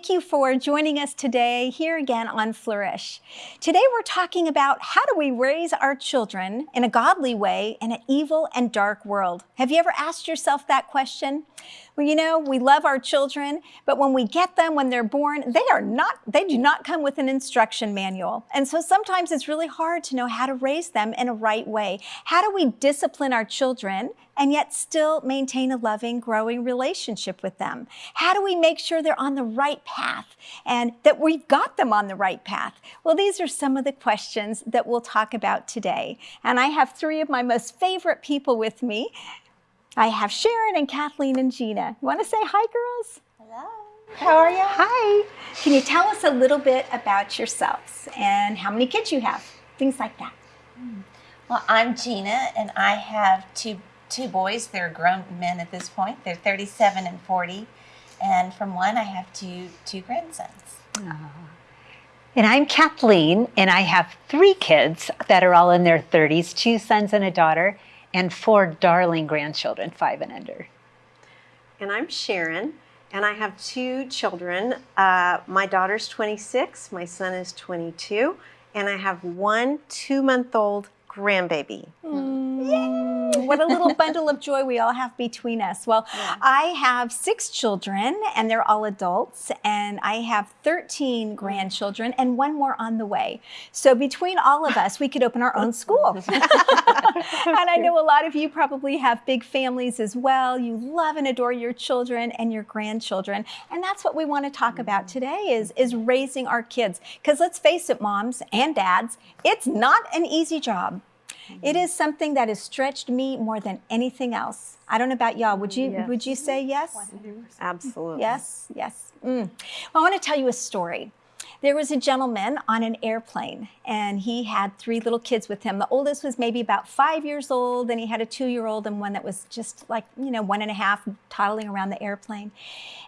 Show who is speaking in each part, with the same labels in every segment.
Speaker 1: thank you for joining us today here again on Flourish. Today we're talking about how do we raise our children in a godly way in an evil and dark world. Have you ever asked yourself that question? Well, you know, we love our children, but when we get them, when they're born, they are not, they do not come with an instruction manual. And so sometimes it's really hard to know how to raise them in a right way. How do we discipline our children and yet still maintain a loving, growing relationship with them? How do we make sure they're on the right path and that we've got them on the right path? Well, these are some of the questions that we'll talk about today. And I have three of my most favorite people with me. I have Sharon and Kathleen and Gina. You want to say hi, girls?
Speaker 2: Hello.
Speaker 1: How are you? Hi. Can you tell us a little bit about yourselves and how many kids you have? Things like that. Hmm.
Speaker 2: Well, I'm Gina, and I have two two boys. They're grown men at this point. They're 37 and 40, and from one I have two two grandsons. Ah.
Speaker 3: And I'm Kathleen, and I have three kids that are all in their 30s, two sons and a daughter, and four darling grandchildren, five and under.
Speaker 4: And I'm Sharon, and I have two children. Uh, my daughter's 26, my son is 22, and I have one two month old grandbaby.
Speaker 1: Mm, what a little bundle of joy we all have between us. Well, yeah. I have six children and they're all adults and I have 13 grandchildren and one more on the way. So between all of us, we could open our own school. and I know a lot of you probably have big families as well. You love and adore your children and your grandchildren. And that's what we want to talk about today is, is raising our kids. Because let's face it, moms and dads, it's not an easy job. It is something that has stretched me more than anything else. I don't know about y'all. Would you yes. would you say yes?
Speaker 4: Absolutely.
Speaker 1: Yes, yes. Mm. Well, I want to tell you a story. There was a gentleman on an airplane and he had three little kids with him. The oldest was maybe about five years old and he had a two-year-old and one that was just like, you know, one and a half toddling around the airplane.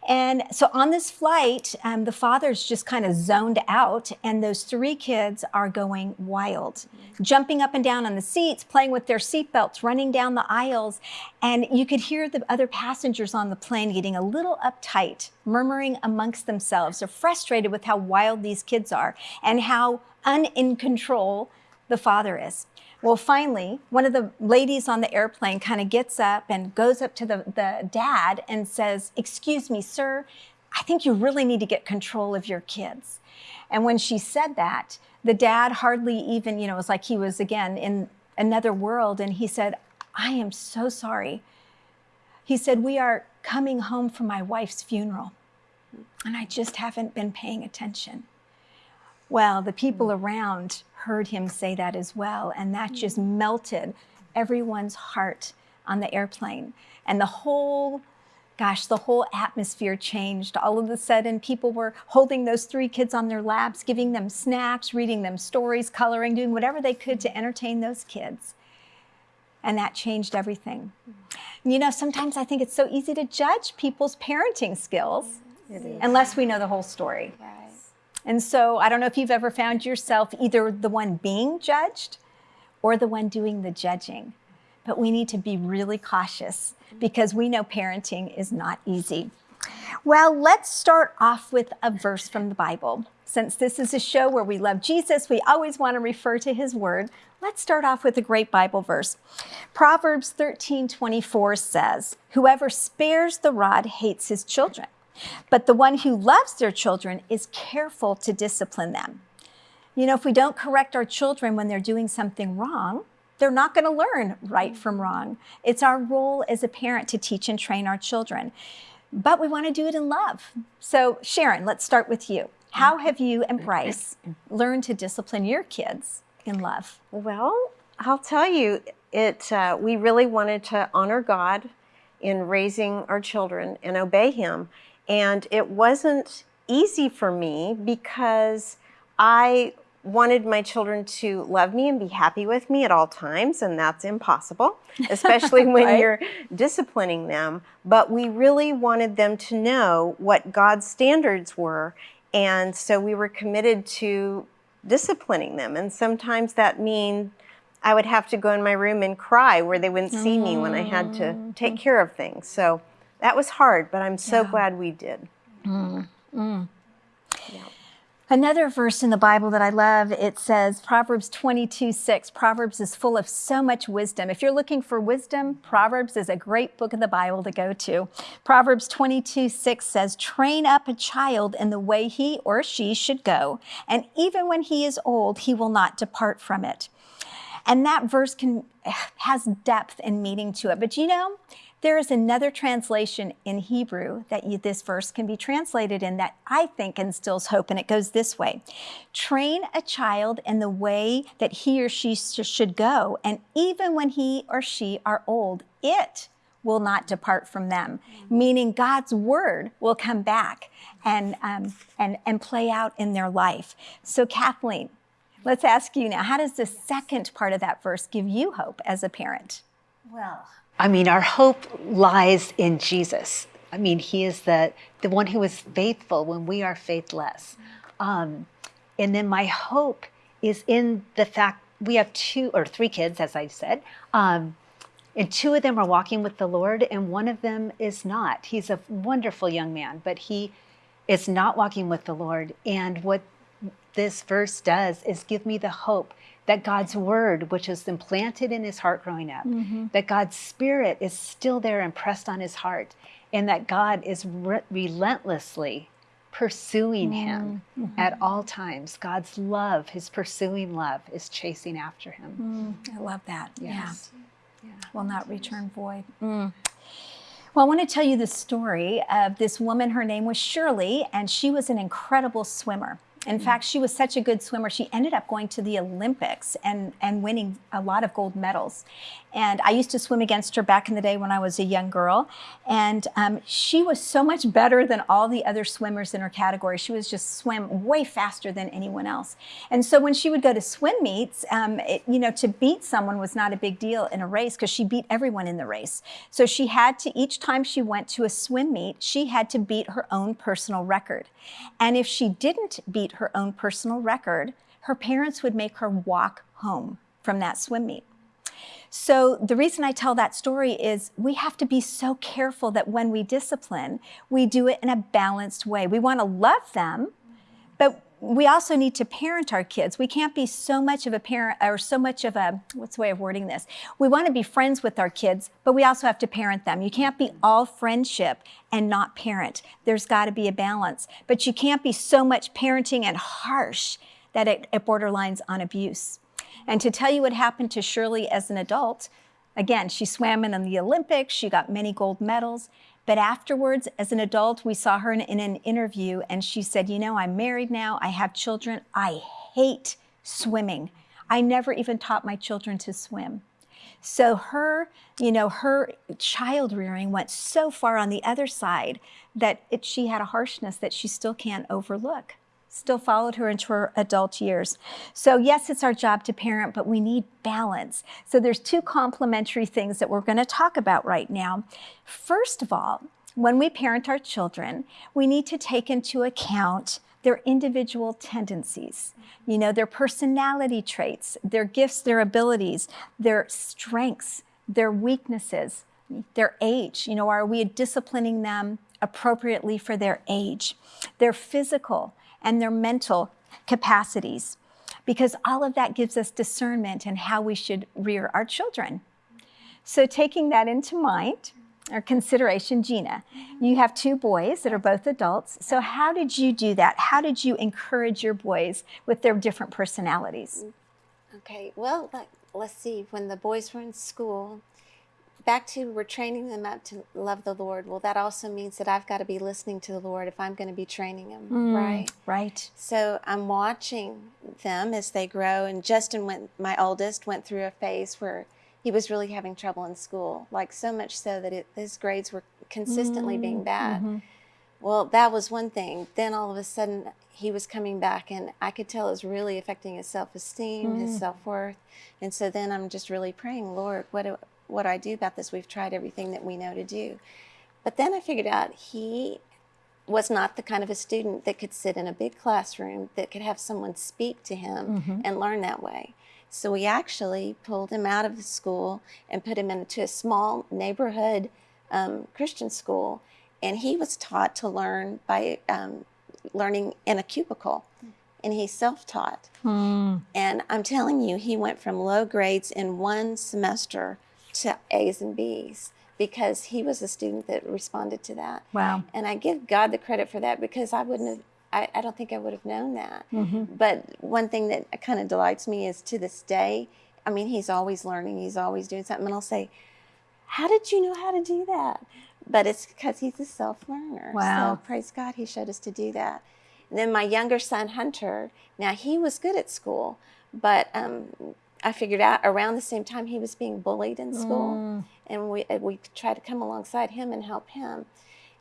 Speaker 1: And so on this flight, um, the father's just kind of zoned out and those three kids are going wild, jumping up and down on the seats, playing with their seatbelts, running down the aisles. And you could hear the other passengers on the plane getting a little uptight, murmuring amongst themselves. They're frustrated with how wild these kids are and how unin control the father is. Well, finally, one of the ladies on the airplane kind of gets up and goes up to the, the dad and says, excuse me, sir, I think you really need to get control of your kids. And when she said that, the dad hardly even, you know, it was like he was again in another world. And he said, I am so sorry. He said, we are coming home from my wife's funeral and I just haven't been paying attention. Well, the people mm. around heard him say that as well, and that just mm. melted everyone's heart on the airplane. And the whole, gosh, the whole atmosphere changed. All of a sudden, people were holding those three kids on their laps, giving them snacks, reading them stories, coloring, doing whatever they could to entertain those kids. And that changed everything. You know, sometimes I think it's so easy to judge people's parenting skills unless we know the whole story. Right. And so I don't know if you've ever found yourself either the one being judged or the one doing the judging. But we need to be really cautious because we know parenting is not easy. Well, let's start off with a verse from the Bible. Since this is a show where we love Jesus, we always want to refer to his word. Let's start off with a great Bible verse. Proverbs 13, 24 says, whoever spares the rod hates his children. But the one who loves their children is careful to discipline them. You know, if we don't correct our children when they're doing something wrong, they're not going to learn right from wrong. It's our role as a parent to teach and train our children. But we want to do it in love. So Sharon, let's start with you. How mm-hmm. have you and mm-hmm. Bryce learned to discipline your kids in love?
Speaker 4: Well, I'll tell you, it. Uh, we really wanted to honor God in raising our children and obey Him. And it wasn't easy for me because I wanted my children to love me and be happy with me at all times, and that's impossible, especially when right. you're disciplining them. But we really wanted them to know what God's standards were, and so we were committed to disciplining them. And sometimes that means I would have to go in my room and cry where they wouldn't see me when I had to mm-hmm. take care of things. So that was hard, but I'm so
Speaker 1: Yeah.
Speaker 4: glad we did. Mm-hmm. Mm.
Speaker 1: Another verse in the Bible that I love, it says Proverbs 22, 6. Proverbs is full of so much wisdom. If you're looking for wisdom, Proverbs is a great book of the Bible to go to. Proverbs 22, 6 says, Train up a child in the way he or she should go, and even when he is old, he will not depart from it. And that verse can has depth and meaning to it. But you know, there is another translation in Hebrew that you, this verse can be translated in that I think instills hope, and it goes this way Train a child in the way that he or she sh- should go, and even when he or she are old, it will not depart from them, meaning God's word will come back and, um, and, and play out in their life. So, Kathleen, let's ask you now how does the second part of that verse give you hope as a parent?
Speaker 2: Well,
Speaker 3: I mean, our hope lies in Jesus. I mean, He is the, the one who is faithful when we are faithless. Um, and then my hope is in the fact we have two or three kids, as I said. Um, and two of them are walking with the Lord, and one of them is not. He's a wonderful young man, but he is not walking with the Lord. And what this verse does is give me the hope that God's word, which was implanted in his heart growing up, mm-hmm. that God's spirit is still there impressed on his heart, and that God is re- relentlessly pursuing mm-hmm. him mm-hmm. at all times. God's love, his pursuing love, is chasing after him.
Speaker 1: Mm, I love that.
Speaker 3: Yes.
Speaker 1: Yeah. Will not return void. Mm. Well, I want to tell you the story of this woman. Her name was Shirley, and she was an incredible swimmer. In fact, she was such a good swimmer, she ended up going to the Olympics and, and winning a lot of gold medals. And I used to swim against her back in the day when I was a young girl. And um, she was so much better than all the other swimmers in her category. She was just swim way faster than anyone else. And so when she would go to swim meets, um, it, you know, to beat someone was not a big deal in a race because she beat everyone in the race. So she had to, each time she went to a swim meet, she had to beat her own personal record. And if she didn't beat her own personal record, her parents would make her walk home from that swim meet. So, the reason I tell that story is we have to be so careful that when we discipline, we do it in a balanced way. We want to love them, but we also need to parent our kids. We can't be so much of a parent or so much of a, what's the way of wording this? We want to be friends with our kids, but we also have to parent them. You can't be all friendship and not parent. There's got to be a balance. But you can't be so much parenting and harsh that it, it borderlines on abuse. And to tell you what happened to Shirley as an adult, again, she swam in the Olympics, she got many gold medals. But afterwards, as an adult, we saw her in, in, an interview and she said, You know, I'm married now, I have children, I hate swimming. I never even taught my children to swim. So her, you know, her child rearing went so far on the other side that it, she had a harshness that she still can't overlook still followed her into her adult years. So yes, it's our job to parent, but we need balance. So there's two complementary things that we're going to talk about right now. First of all, when we parent our children, we need to take into account their individual tendencies, you know, their personality traits, their gifts, their abilities, their strengths, their weaknesses, their age. You know, are we disciplining them appropriately for their age, their physical, and their mental capacities, because all of that gives us discernment in how we should rear our children. So, taking that into mind or consideration, Gina, you have two boys that are both adults. So, how did you do that? How did you encourage your boys with their different personalities?
Speaker 5: Okay, well, let's see. When the boys were in school, back to we're training them up to love the Lord. Well, that also means that I've got to be listening to the Lord if I'm going to be training them, mm, right?
Speaker 1: Right.
Speaker 5: So I'm watching them as they grow. And Justin went, my oldest, went through a phase where he was really having trouble in school, like so much so that it, his grades were consistently being mm, bad. Mm-hmm. Well, that was one thing. Then all of a sudden, he was coming back, and I could tell it was really affecting his self esteem, his mm. self worth. And so then I'm just really praying, Lord, what do, what do I do about this? We've tried everything that we know to do. But then I figured out he was not the kind of a student that could sit in a big classroom that could have someone speak to him and learn that way. So we actually pulled him out of the school and put him into a small neighborhood um, Christian school, and he was taught to learn by um, learning in a cubicle, and he's self-taught. And I'm telling you, he went from low grades in one semester to A's and B's because he was a student that responded to that.
Speaker 1: Wow.
Speaker 5: And I give God the credit for that because I wouldn't have, I, I don't think I would have known that. But one thing that kind of delights me is to this day, I mean, he's always learning, he's always doing something. And I'll say, How did you know how to do that? But it's because he's a self learner.
Speaker 1: Wow.
Speaker 5: So praise God, he showed us to do that. And then my younger son, Hunter, now he was good at school, but um, I figured out around the same time he was being bullied in school. And we, uh, we tried to come alongside him and help him.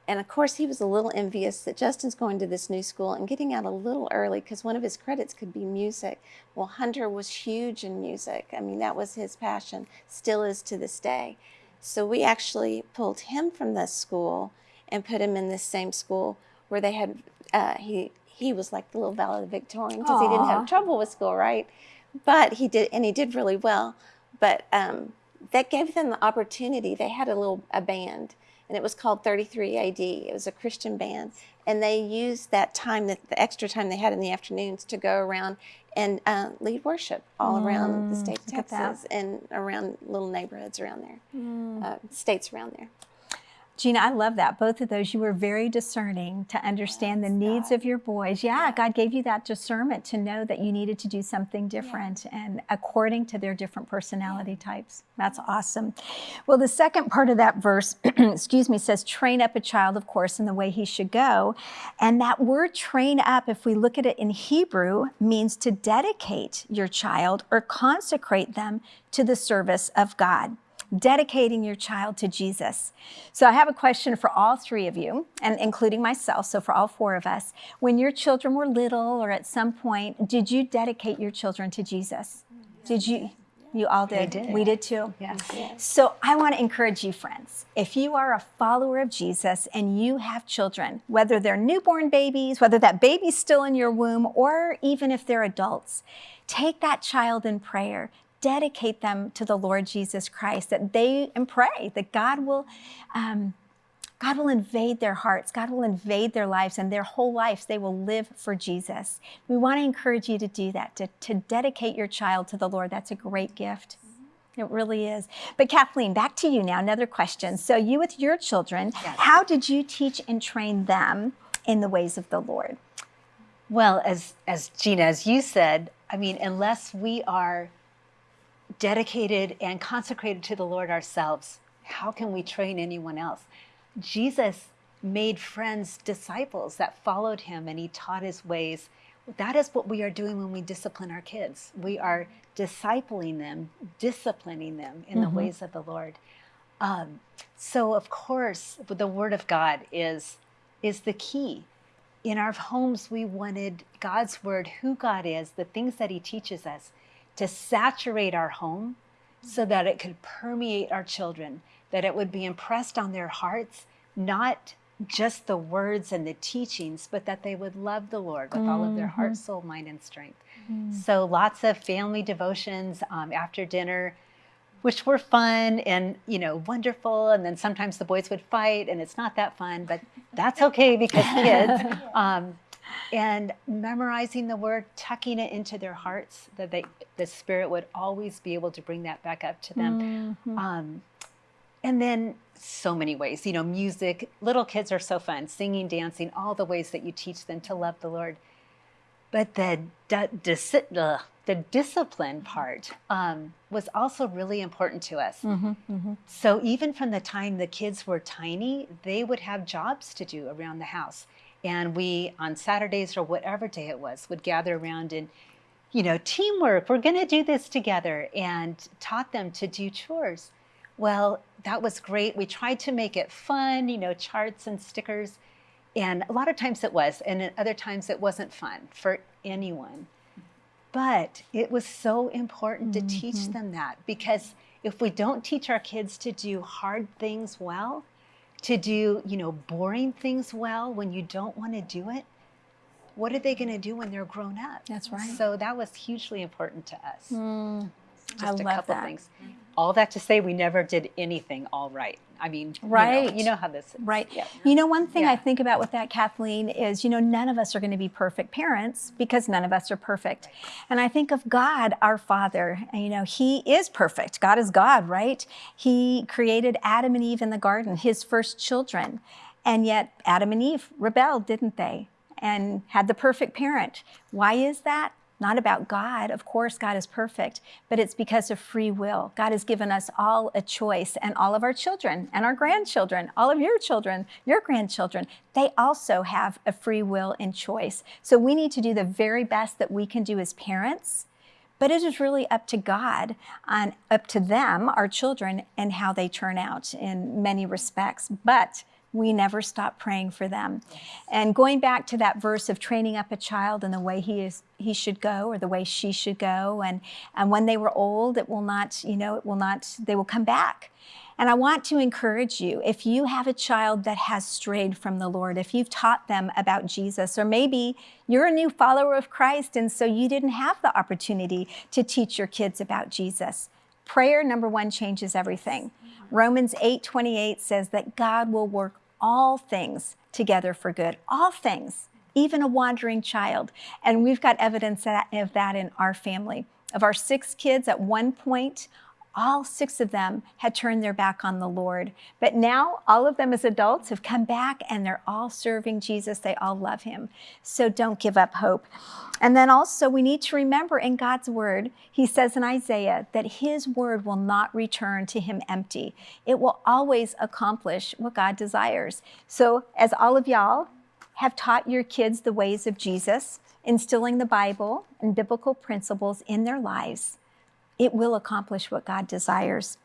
Speaker 5: And of course, he was a little envious that Justin's going to this new school and getting out a little early because one of his credits could be music. Well, Hunter was huge in music. I mean, that was his passion, still is to this day. So we actually pulled him from this school and put him in this same school where they had, uh, he, he was like the little valedictorian because he didn't have trouble with school, right? But he did, and he did really well. But um, that gave them the opportunity. They had a little a band, and it was called 33 AD. It was a Christian band, and they used that time, that the extra time they had in the afternoons, to go around and uh, lead worship all around the state of
Speaker 1: look at that.
Speaker 5: Texas and around little neighborhoods around there, uh, states around there.
Speaker 1: Gina, I love that. Both of those, you were very discerning to understand the needs of your boys. Yeah, God gave you that discernment to know that you needed to do something different and according to their different personality types. That's awesome. Well, the second part of that verse, excuse me, says, train up a child, of course, in the way he should go. And that word train up, if we look at it in Hebrew, means to dedicate your child or consecrate them to the service of God dedicating your child to Jesus. So I have a question for all three of you, and including myself, so for all four of us. When your children were little or at some point, did you dedicate your children to Jesus? Did you? You all did.
Speaker 3: did.
Speaker 1: We did too.
Speaker 3: Yes.
Speaker 1: So I want to encourage you, friends. If you are a follower of Jesus and you have children, whether they're newborn babies, whether that baby's still in your womb, or even if they're adults, take that child in prayer. Dedicate them to the Lord Jesus Christ, that they and pray that God will, um, God will invade their hearts. God will invade their lives and their whole lives. They will live for Jesus. We want to encourage you to do that, to, to dedicate your child to the Lord. That's a great gift. It really is. But Kathleen, back to you now. Another question. So, you with your children, yes. how did you teach and train them in the ways of the Lord?
Speaker 3: Well, as as Gina, as you said, I mean, unless we are dedicated and consecrated to the Lord ourselves, how can we train anyone else? Jesus made friends, disciples that followed him, and he taught his ways. That is what we are doing when we discipline our kids. We are discipling them, disciplining them in the ways of the Lord. Um, so, of course, the Word of God is is the key. In our homes, we wanted God's Word, who God is, the things that He teaches us, to saturate our home so that it could permeate our children, that it would be impressed on their hearts, not just the words and the teachings, but that they would love the Lord with all of their heart, soul, mind, and strength. So lots of family devotions um, after dinner, which were fun and you know wonderful. And then sometimes the boys would fight, and it's not that fun, but that's okay because kids. Um, and memorizing the word, tucking it into their hearts, that they, the Spirit would always be able to bring that back up to them. Um, and then so many ways, you know, music. Little kids are so fun, singing, dancing, all the ways that you teach them to love the Lord. But the dis- ugh, the discipline part um, was also really important to us. So even from the time the kids were tiny, they would have jobs to do around the house, and we on Saturdays or whatever day it was would gather around and you know teamwork. We're going to do this together, and taught them to do chores. Well, that was great. We tried to make it fun, you know, charts and stickers. And a lot of times it was, and at other times it wasn't fun for anyone. But it was so important to teach mm-hmm. them that because if we don't teach our kids to do hard things well, to do, you know, boring things well when you don't want to do it, what are they going to do when they're grown up?
Speaker 1: That's right.
Speaker 3: So that was hugely important to us.
Speaker 1: Mm, I
Speaker 3: Just a
Speaker 1: love
Speaker 3: couple
Speaker 1: that.
Speaker 3: things. All that to say, we never did anything all right. I mean, you know-
Speaker 1: Right.
Speaker 3: You know, how this is.
Speaker 1: Right.
Speaker 3: Yeah.
Speaker 1: You know, one thing I think about with that, Kathleen, is, you know, none of us are going to be perfect parents because none of us are perfect. And I think of God, our Father, and, you know, He is perfect. God is God, right? He created Adam and Eve in the garden, His first children. And yet, Adam and Eve rebelled, didn't they? And had the perfect parent. Why is that? Not about God. Of course, God is perfect, but it's because of free will. God has given us all a choice, and all of our children and our grandchildren, all of your children, your grandchildren, they also have a free will and choice. So we need to do the very best that we can do as parents. But it is really up to God and up to them, our children, and how they turn out in many respects. But we never stop praying for them. And going back to that verse of training up a child in the way he is he should go or the way she should go and and when they were old it will not, you know, it will not they will come back. And I want to encourage you if you have a child that has strayed from the Lord, if you've taught them about Jesus, or maybe you're a new follower of Christ and so you didn't have the opportunity to teach your kids about Jesus, prayer number one changes everything. Romans 8:28 says that God will work all things together for good, all things, even a wandering child. And we've got evidence of that in our family. Of our six kids, at one point, all six of them had turned their back on the Lord. But now, all of them as adults have come back and they're all serving Jesus. They all love him. So don't give up hope. And then also, we need to remember in God's word, he says in Isaiah that his word will not return to him empty. It will always accomplish what God desires. So, as all of y'all have taught your kids the ways of Jesus, instilling the Bible and biblical principles in their lives, it will accomplish what God desires.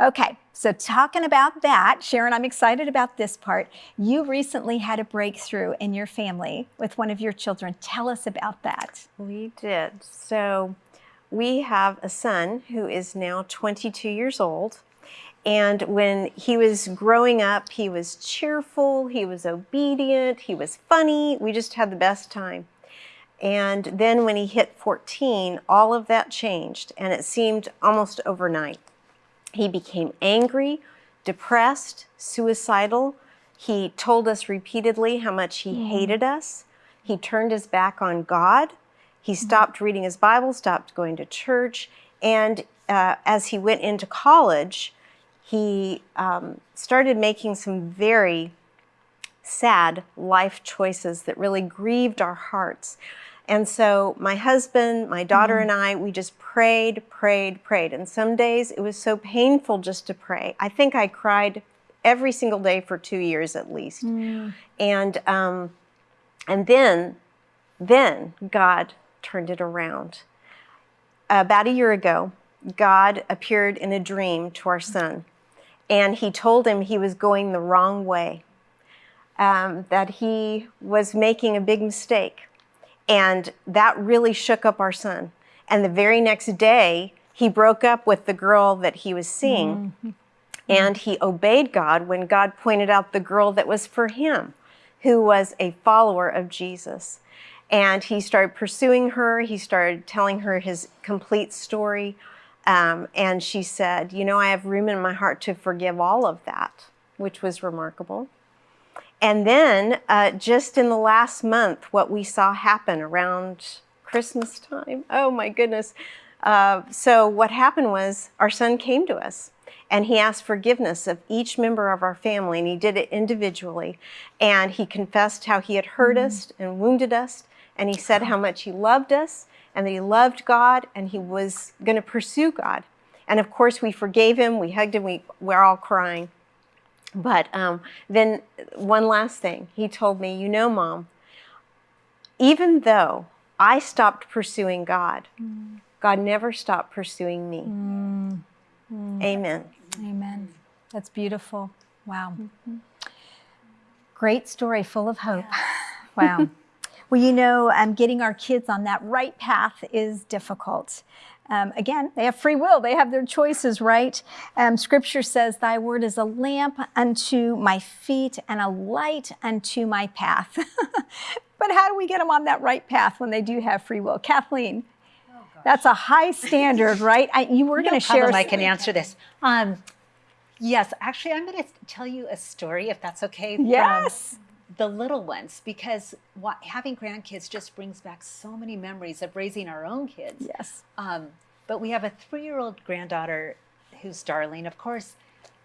Speaker 1: Okay, so talking about that, Sharon, I'm excited about this part. You recently had a breakthrough in your family with one of your children. Tell us about that.
Speaker 4: We did. So we have a son who is now 22 years old. And when he was growing up, he was cheerful, he was obedient, he was funny. We just had the best time. And then when he hit 14, all of that changed, and it seemed almost overnight. He became angry, depressed, suicidal. He told us repeatedly how much he hated us. He turned his back on God. He stopped reading his Bible, stopped going to church. And uh, as he went into college, he um, started making some very sad life choices that really grieved our hearts. And so my husband, my daughter, and I, we just prayed, prayed, prayed. And some days it was so painful just to pray. I think I cried every single day for two years at least. And um, and then, then God turned it around. About a year ago, God appeared in a dream to our son, and he told him he was going the wrong way, um, that he was making a big mistake. And that really shook up our son. And the very next day, he broke up with the girl that he was seeing. And he obeyed God when God pointed out the girl that was for him, who was a follower of Jesus. And he started pursuing her. He started telling her his complete story. Um, and she said, You know, I have room in my heart to forgive all of that, which was remarkable. And then, uh, just in the last month, what we saw happen around Christmas time. Oh my goodness. Uh, so, what happened was our son came to us and he asked forgiveness of each member of our family, and he did it individually. And he confessed how he had hurt us and wounded us, and he said how much he loved us and that he loved God and he was going to pursue God. And of course, we forgave him, we hugged him, we, we're all crying. But um, then, one last thing, he told me, You know, mom, even though I stopped pursuing God, God never stopped pursuing me. Amen.
Speaker 1: Amen. That's beautiful. Wow. Great story, full of hope. Wow. well, you know, um, getting our kids on that right path is difficult. Um, again, they have free will, they have their choices, right? Um, scripture says, Thy word is a lamp unto my feet and a light unto my path. but how do we get them on that right path when they do have free will? Kathleen. That's a high standard, right? I, you were
Speaker 3: No
Speaker 1: going to share.
Speaker 3: I can answer this. Um, yes, actually, I'm going to tell you a story, if that's okay. from
Speaker 1: Yes.
Speaker 3: The little ones, because what, having grandkids just brings back so many memories of raising our own kids.
Speaker 1: Yes.
Speaker 3: Um, but we have a three-year-old granddaughter who's darling. Of course,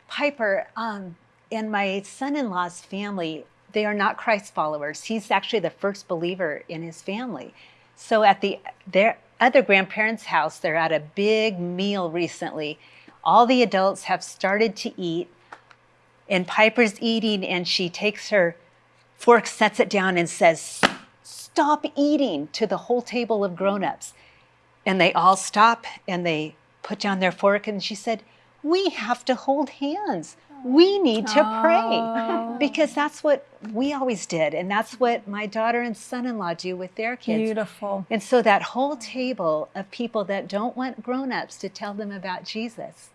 Speaker 3: Piper um, and my son-in-law's family, they are not Christ followers. He's actually the first believer in his family. So at the their other grandparents' house, they're at a big meal recently. All the adults have started to eat, and Piper's eating, and she takes her fork, sets it down, and says, "Stop eating!" to the whole table of grown-ups. And they all stop and they put down their fork. And she said, We have to hold hands. We need to
Speaker 1: Oh.
Speaker 3: pray because that's what we always did. And that's what my daughter and son in law do with their kids.
Speaker 1: Beautiful.
Speaker 3: And so that whole table of people that don't want grown ups to tell them about Jesus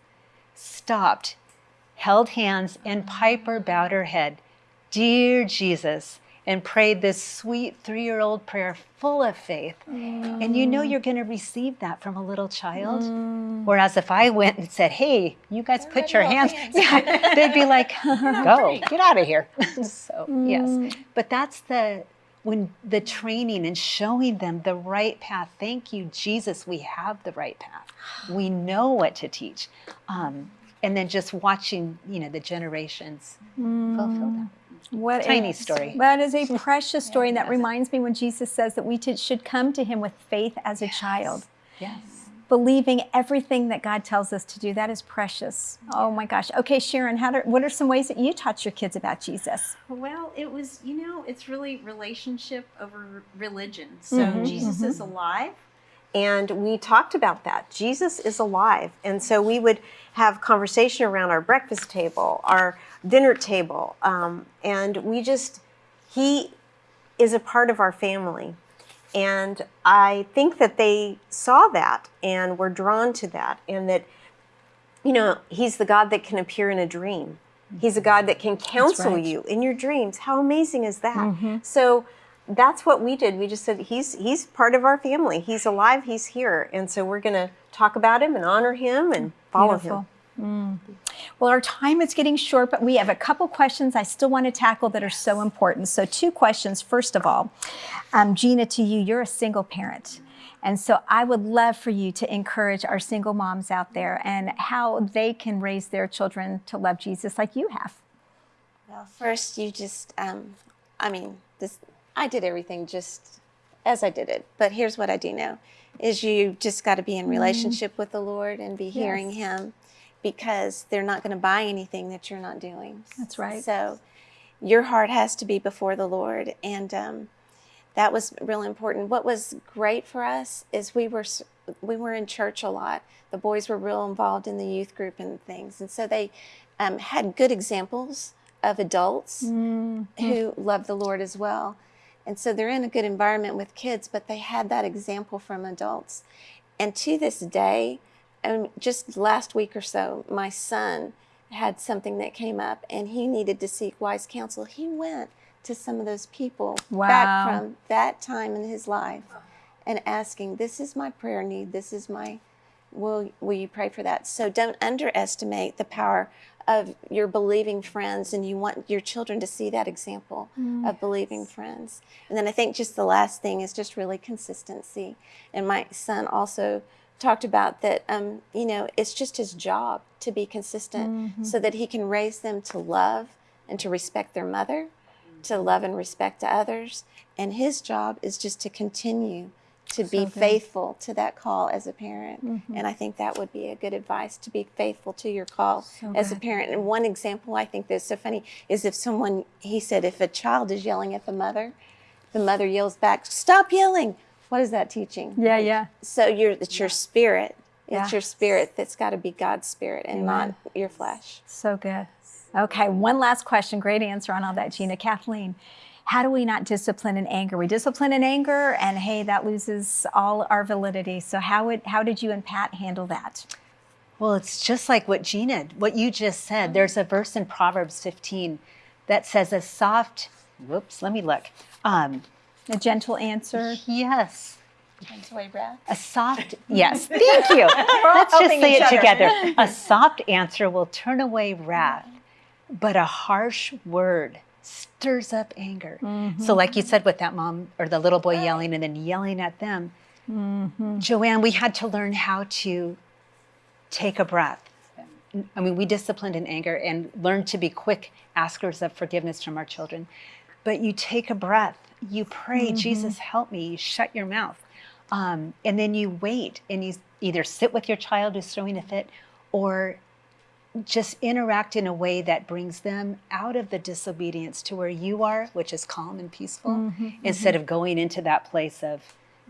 Speaker 3: stopped, held hands, and Piper bowed her head, Dear Jesus, and prayed this sweet three year old prayer full of faith. And you know mm. you're going to receive that from a little child. Mm. Whereas if I went and said, Hey, you guys put your hands, yeah, they'd be like, Go, get out of here. so, yes. Mm. But that's the when the training and showing them the right path. Thank you, Jesus. We have the right path. We know what to teach. Um, and then just watching, you know, the generations fulfill that.
Speaker 1: What
Speaker 3: Tiny
Speaker 1: a-
Speaker 3: story.
Speaker 1: That is a precious story, and that reminds me when Jesus says that we should come to Him with faith as a child,
Speaker 3: Yes.
Speaker 1: believing everything that God tells us to do. That is precious. Oh my gosh. Okay, Sharon, how do, what are some ways that you taught your kids about Jesus?
Speaker 6: Well, it was, you know, it's really relationship over religion. So mm-hmm, Jesus is mm-hmm. alive.
Speaker 4: And we talked about that. Jesus is alive. And so we would have conversation around our breakfast table, our dinner table. Um, and we just, he is a part of our family. And I think that they saw that and were drawn to that. And that, you know, he's the God that can appear in a dream. He's a God that can counsel
Speaker 1: right.
Speaker 4: you in your dreams. How amazing is that? So that's what we did. We just said he's he's part of our family. He's alive. He's here, and so we're going to talk about him and honor him and follow
Speaker 1: Beautiful.
Speaker 4: him.
Speaker 1: Well, our time is getting short, but we have a couple questions I still want to tackle that are so important. So, two questions. First of all, um, Gina, to you, you're a single parent. And so, I would love for you to encourage our single moms out there and how they can raise their children to love Jesus like you have.
Speaker 5: Well, first, you just, um, I mean, this, I did everything just as I did it. But here's what I do know is you just got to be in relationship with the Lord and be hearing Him because they're not going to buy anything that you're not doing.
Speaker 1: That's right.
Speaker 5: So your heart has to be before the Lord. And um, that was really important. What was great for us is we were we were in church a lot. The boys were real involved in the youth group and things, and so they um, had good examples of adults who loved the Lord as well. And so they're in a good environment with kids, but they had that example from adults. And to this day, and just last week or so, my son had something that came up and he needed to seek wise counsel. He went to some of those people
Speaker 1: Wow.
Speaker 5: back from that time in his life and asking, This is my prayer need. This is my, will, will you pray for that? So don't underestimate the power of your believing friends and you want your children to see that example mm. of believing friends. And then I think just the last thing is just really consistency. And my son also talked about that um, you know it's just his job to be consistent so that he can raise them to love and to respect their mother to love and respect to others. And his job is just to continue to be faithful to that call as a parent. And i think that would be a good advice to be faithful to your call as a parent. And one example i think that's so funny is if someone he said if a child is yelling at the mother the mother yells back stop yelling what is that teaching
Speaker 1: Yeah, yeah.
Speaker 5: so you're it's your spirit it's
Speaker 1: Yeah.
Speaker 5: your spirit that's got to be god's spirit and not your flesh
Speaker 1: So good. Okay, one last question. Great answer on all that, Gina. Kathleen, how do we not discipline in anger? We discipline in anger, and hey, that loses all our validity. So, how would how did you and Pat handle that?
Speaker 3: Well, it's just like what Gina, what you just said. There's a verse in Proverbs 15 that says, a soft, whoops, let me look. Um,
Speaker 1: A gentle answer.
Speaker 3: yes,
Speaker 2: Turns away wrath.
Speaker 3: A soft, yes, thank you. Let's just say it
Speaker 1: other.
Speaker 3: together. A soft answer will turn away wrath, but a harsh word stirs up anger. So, mm-hmm. like you said with that mom or the little boy yelling and then yelling at them, mm-hmm. Joanne, we had to learn how to take a breath. I mean, we disciplined in anger and learned to be quick askers of forgiveness from our children. But you take a breath, you pray, mm-hmm. Jesus, help me. You shut your mouth. Um, and then you wait and you either sit with your child who's throwing a fit or just interact in a way that brings them out of the disobedience to where you are, which is calm and peaceful, mm-hmm, instead mm-hmm. of going into that place of,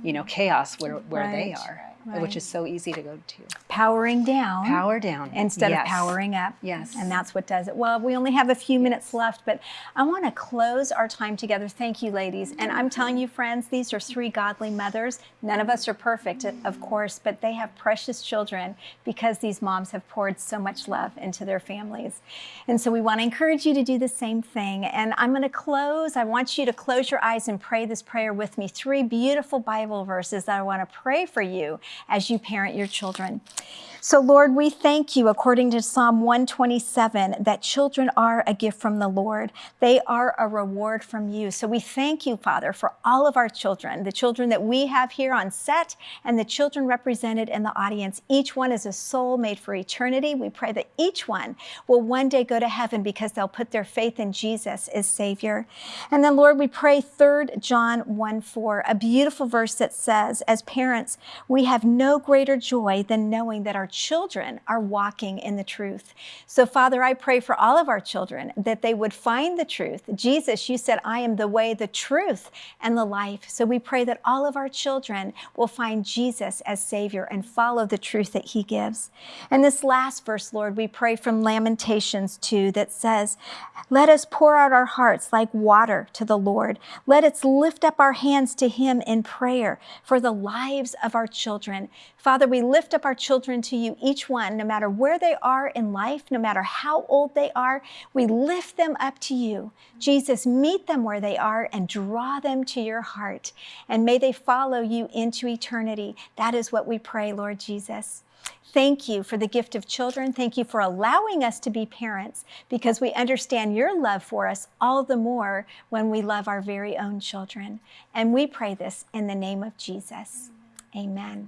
Speaker 3: you know, chaos where, where they
Speaker 1: Right,
Speaker 3: are,
Speaker 1: right.
Speaker 3: which is so easy to go to.
Speaker 1: Powering down.
Speaker 3: Power down.
Speaker 1: instead
Speaker 3: Yes.
Speaker 1: of powering up.
Speaker 3: Yes.
Speaker 1: And that's what does it. Well, we only have a few minutes left, but I want to close our time together. Thank you, ladies. And I'm telling you, friends, these are three godly mothers. None of us are perfect, of course, but they have precious children because these moms have poured so much love into their families. And so we want to encourage you to do the same thing. And I'm going to close. I want you to close your eyes and pray this prayer with me. Three beautiful Bible verses that I want to pray for you as you parent your children. So, Lord, we thank you, according to Psalm 127, that children are a gift from the Lord. They are a reward from you. So, we thank you, Father, for all of our children, the children that we have here on set and the children represented in the audience. Each one is a soul made for eternity. We pray that each one will one day go to heaven because they'll put their faith in Jesus as Savior. And then, Lord, we pray 3 John 1 4, a beautiful verse that says, as parents, we have no greater joy than knowing that our children are walking in the truth. So, Father, I pray for all of our children that they would find the truth. Jesus, you said, I am the way, the truth, and the life. So, we pray that all of our children will find Jesus as Savior and follow the truth that He gives. And this last verse, Lord, we pray from Lamentations 2 that says, Let us pour out our hearts like water to the Lord. Let us lift up our hands to Him in prayer for the lives of our children. Father, we lift up our children to you, each one, no matter where they are in life, no matter how old they are, we lift them up to you. Jesus, meet them where they are and draw them to your heart. And may they follow you into eternity. That is what we pray, Lord Jesus. Thank you for the gift of children. Thank you for allowing us to be parents because we understand your love for us all the more when we love our very own children. And we pray this in the name of Jesus. Amen.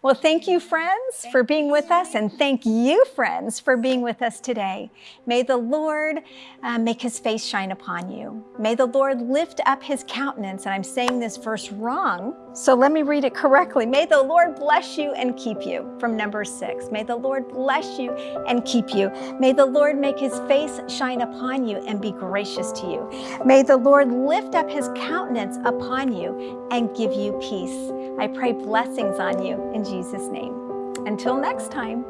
Speaker 1: Well, thank you, friends, for being with us, and thank you, friends, for being with us today. May the Lord uh, make his face shine upon you. May the Lord lift up his countenance, and I'm saying this verse wrong, so let me read it correctly. May the Lord bless you and keep you, from number six. May the Lord bless you and keep you. May the Lord make his face shine upon you and be gracious to you. May the Lord lift up his countenance upon you and give you peace. I pray blessings on you in Jesus' name. Until next time.